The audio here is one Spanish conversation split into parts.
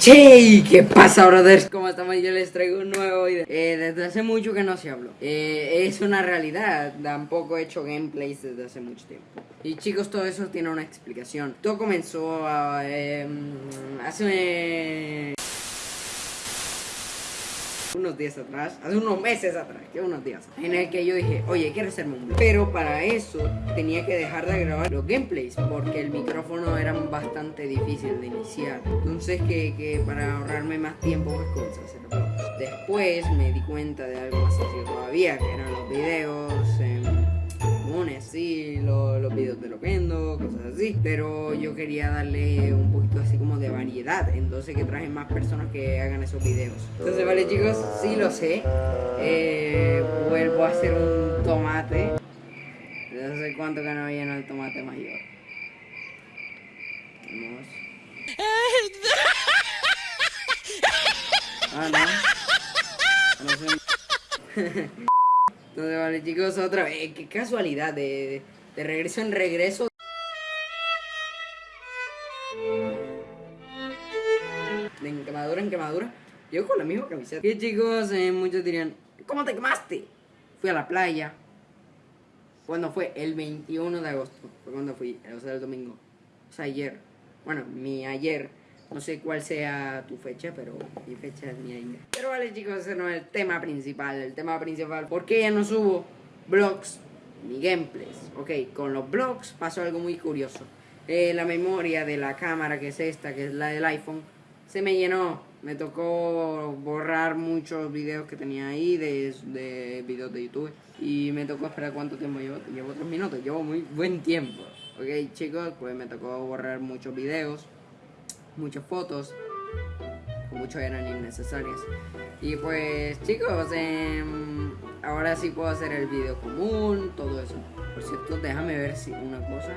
Che, ¿qué pasa, brothers? ¿Cómo estamos? Yo les traigo un nuevo video. Eh, desde hace mucho que no se habló. Eh, es una realidad. Tampoco he hecho gameplays desde hace mucho tiempo. Y chicos, todo eso tiene una explicación. Todo comenzó a, eh, hace unos días atrás, hace unos meses atrás, que unos días, en el que yo dije, oye, quiero hacerme un Pero para eso tenía que dejar de grabar los gameplays, porque el micrófono era bastante difícil de iniciar. Entonces que, que para ahorrarme más tiempo, pues cosas hacer Después me di cuenta de algo más sencillo todavía, que eran los videos videos de Loquendo, cosas así. Pero yo quería darle un poquito así como de variedad, entonces que traje más personas que hagan esos videos. Entonces, vale chicos, sí lo sé. Eh, vuelvo a hacer un tomate. No sé cuánto que no viene el tomate mayor. Vamos. Ah, no. No sé. Entonces, vale, chicos, otra vez. Qué casualidad, de, de regreso en regreso. De enquemadura en quemadura. Yo con la misma camiseta. Y chicos, eh, muchos dirían, ¿cómo te quemaste? Fui a la playa. Cuando fue? El 21 de agosto. Fue cuando fui, o sea, el domingo. O sea, ayer. Bueno, mi ayer no sé cuál sea tu fecha, pero mi fecha es mi año. Pero vale chicos, ese no es el tema principal. El tema principal, ¿por qué ya no subo vlogs ni gameplays? Ok, con los vlogs pasó algo muy curioso. Eh, la memoria de la cámara, que es esta, que es la del iPhone, se me llenó. Me tocó borrar muchos videos que tenía ahí de, de videos de YouTube. Y me tocó esperar cuánto tiempo llevo. Llevo tres minutos, llevo muy buen tiempo. Ok chicos, pues me tocó borrar muchos videos muchas fotos, muchos eran innecesarias. Y pues chicos, em, ahora sí puedo hacer el video común, todo eso. Por cierto, déjame ver si una cosa.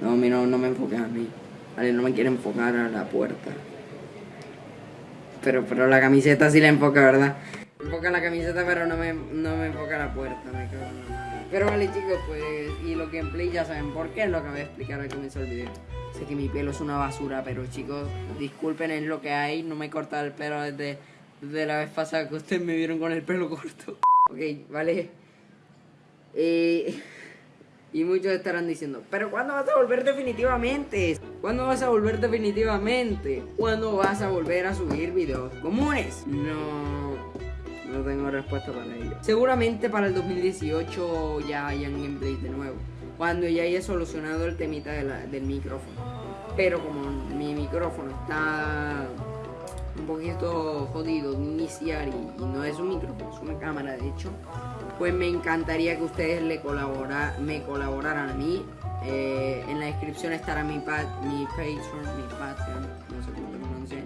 No, a mí no, me enfoques a mí. Vale, no me quiere enfocar a la puerta. Pero, pero la camiseta sí la enfoca, ¿verdad? Enfoca la camiseta, pero no me, no me enfoca la puerta, me cago en pero vale chicos, pues, y los gameplays ya saben por qué, es lo acabé de explicar al comienzo del video. Sé que mi pelo es una basura, pero chicos, disculpen es lo que hay, no me he cortado el pelo desde, la vez pasada que ustedes me vieron con el pelo corto. ok, vale. Eh, y muchos estarán diciendo, pero ¿cuándo vas a volver definitivamente? ¿Cuándo vas a volver definitivamente? ¿Cuándo vas a volver a subir videos comunes? No no tengo respuesta para ello. Seguramente para el 2018 ya hayan gameplay de nuevo. Cuando ya haya solucionado el temita del micrófono. Pero como mi micrófono está un poquito jodido de iniciar y, no es un micrófono, es una cámara de hecho, pues me encantaría que ustedes le colabora, me colaboraran a mí. Eh, en la descripción estará mi, mi Patreon, mi Patreon, no sé cómo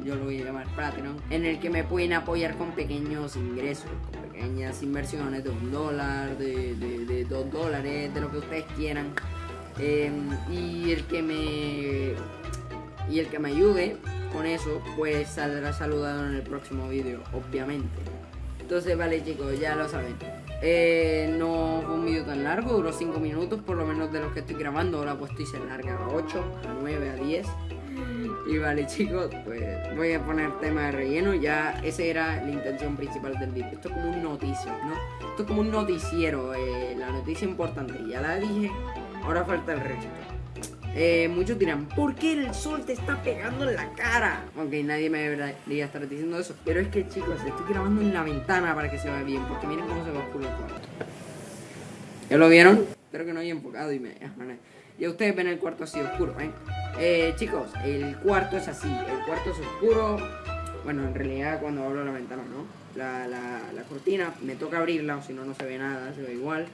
yo lo voy a llamar Patreon, en el que me pueden apoyar con pequeños ingresos, con pequeñas inversiones de un dólar, de, dos dólares, de lo que ustedes quieran. Em, y el que me y el que me ayude con eso pues saldrá saludado en el próximo vídeo obviamente. Entonces vale chicos ya lo saben. Eh, no fue un vídeo tan largo duró 5 minutos por lo menos de los que estoy grabando. Ahora pues estoy se larga a 8 a 9 a 10 y vale chicos, pues voy a poner tema de relleno, ya esa era la intención principal del vídeo. Esto es como un noticio, ¿no? Esto es como un noticiero, eh, la noticia importante, ya la dije, ahora falta el resto. Eh, muchos dirán, ¿por qué el sol te está pegando en la cara? Ok, nadie me debería estar diciendo eso. Pero es que chicos, estoy grabando en la ventana para que se vea bien, porque miren cómo se va oscuro el. ¿Ya lo vieron? Espero que no haya enfocado y me... Ya ustedes ven el cuarto así oscuro, ¿eh? Eh, chicos, el cuarto es así, el cuarto es oscuro. Bueno, en realidad cuando abro la ventana, ¿no? La, la, cortina, me toca abrirla o si no, no se ve nada, se ve igual.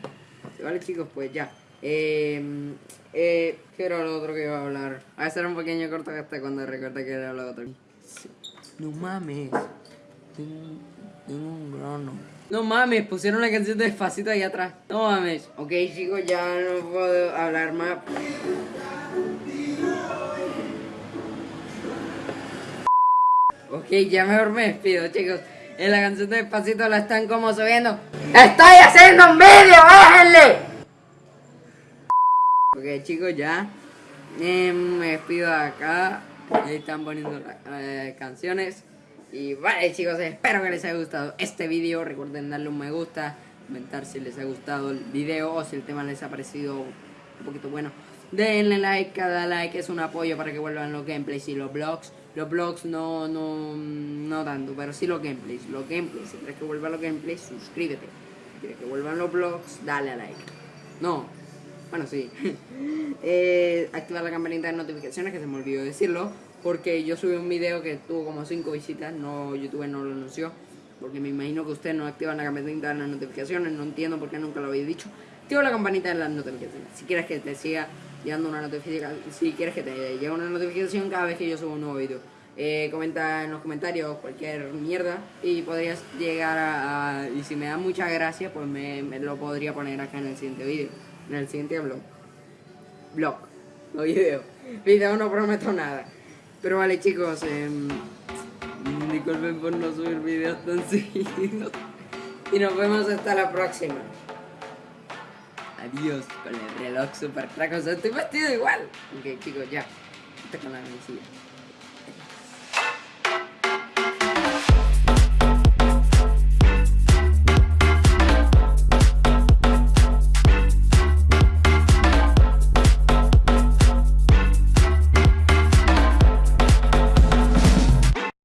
Vale, chicos, pues ya. Eh, eh, ¿Qué era lo otro que iba a hablar? a hacer un pequeño corto hasta cuando recuerde que era lo otro. No mames. Tengo, un grano. No mames, pusieron la canción de despacito ahí atrás. No mames. Ok, chicos, ya no puedo hablar más. Ok, ya mejor me despido, chicos. En la canción de Despacito la están como subiendo. ¡Estoy haciendo un vídeo! ¡Bájenle! Ok, chicos, ya. Eh, me despido de acá. Están poniendo eh, canciones. Y vale chicos, espero que les haya gustado este vídeo. Recuerden darle un me gusta, comentar si les ha gustado el video o si el tema les ha parecido un poquito bueno. Denle like, cada like es un apoyo para que vuelvan los gameplays y los vlogs. Los vlogs no, no, no tanto, pero sí los gameplays. Los gameplays, si quieres que vuelvan los gameplays, suscríbete. Si quieres que vuelvan los vlogs, dale a like. No, bueno, sí. eh, activar la campanita de notificaciones, que se me olvidó decirlo. Porque yo subí un video que tuvo como 5 visitas, no YouTube no lo anunció. Porque me imagino que ustedes no activan la campanita de las notificaciones, no entiendo por qué nunca lo habéis dicho. Activa la campanita de las notificaciones. Si quieres que te siga llegando una notificación, si quieres que te llegue una notificación cada vez que yo subo un nuevo video. Eh, comenta en los comentarios cualquier mierda y podrías llegar a, y si me da mucha gracia pues me, me, lo podría poner acá en el siguiente video en el siguiente blog blog no video video no prometo nada pero vale chicos, eh, disculpen por no subir videos tan seguidos. Y nos vemos hasta la próxima. Adiós con el reloj super traco. O estoy vestido igual. Ok chicos, ya. Está con la mesilla.